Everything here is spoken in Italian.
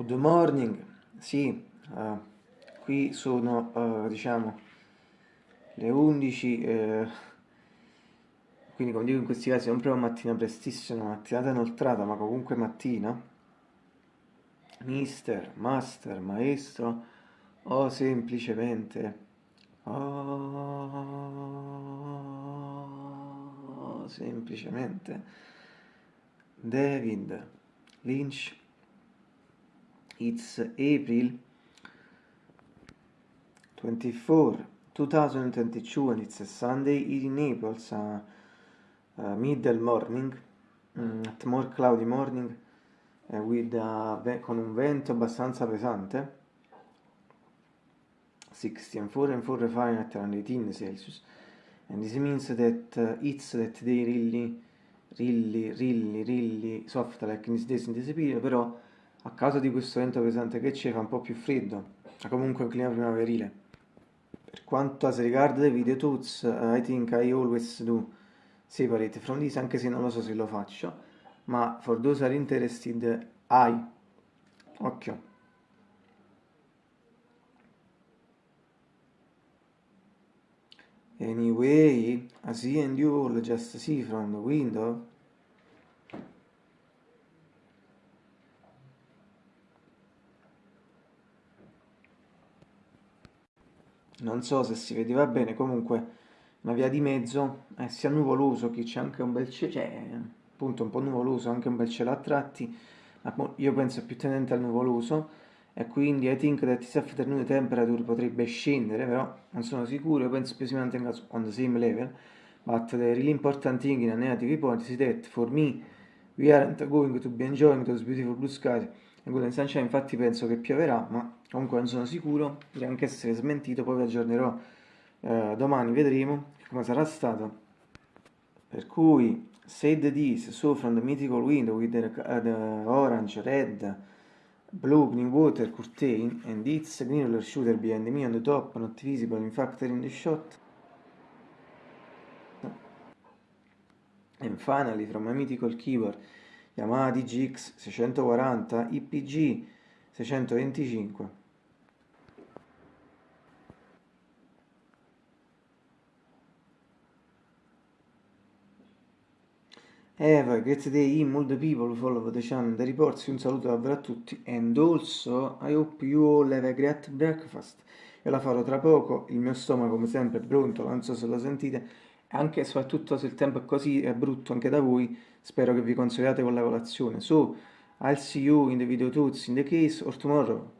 Good morning, sì, uh, qui sono, uh, diciamo, le 11, eh, quindi come dico in questi casi non proprio mattina prestissima, mattinata inoltrata, ma comunque mattina. Mister, master, maestro, o semplicemente, oh, semplicemente, David Lynch it's April 24 2022 and it's a Sunday in Naples a, a middle morning um, at more cloudy morning uh, with, uh, con un vento abbastanza pesante. 64 and 4 Fahrenheit around 18 Celsius. And this means that uh, it's that they really really really really soft like in this days in this period però a causa di questo vento pesante che c'è fa un po' più freddo, ma comunque un clima primaverile. Per quanto as regard the video tools, uh, I think I always do separate from this, anche se non lo so se lo faccio, ma for those are interested, I. Occhio. Anyway, I see and you all just see from the window non so se si vedeva bene, comunque una via di mezzo, eh, sia nuvoloso che c'è anche un bel cielo, cioè appunto un po' nuvoloso, anche un bel cielo a tratti, ma io penso più tendente al nuvoloso e quindi I think that this afternoon temperature potrebbe scendere, però non sono sicuro, io penso più si mantenga on the same level, but the really important thing in a negative point is that for me we aren't going to be enjoying those beautiful blue skies quello in sunshine infatti penso che pioverà, ma comunque non sono sicuro, potrei anche essere smentito, poi vi aggiornerò eh, domani, vedremo come sarà stato. Per cui, said this, so from the mythical window with the, uh, the orange, red, blue, green water curtain, and its green shooter behind me on the top, not visible in fact in the shot. And finally, from a mythical keyboard, Yamaha DGX 640 IPG 625 Have a great day in all the people follow the channel the reports un saluto davvero a tutti and also I hope you all have a great breakfast. Io la farò tra poco il mio stomaco come sempre è pronto non so se lo sentite anche e soprattutto se il tempo è così è brutto anche da voi, spero che vi consoliate con la colazione. So, I'll see you in the video tools in the case or tomorrow.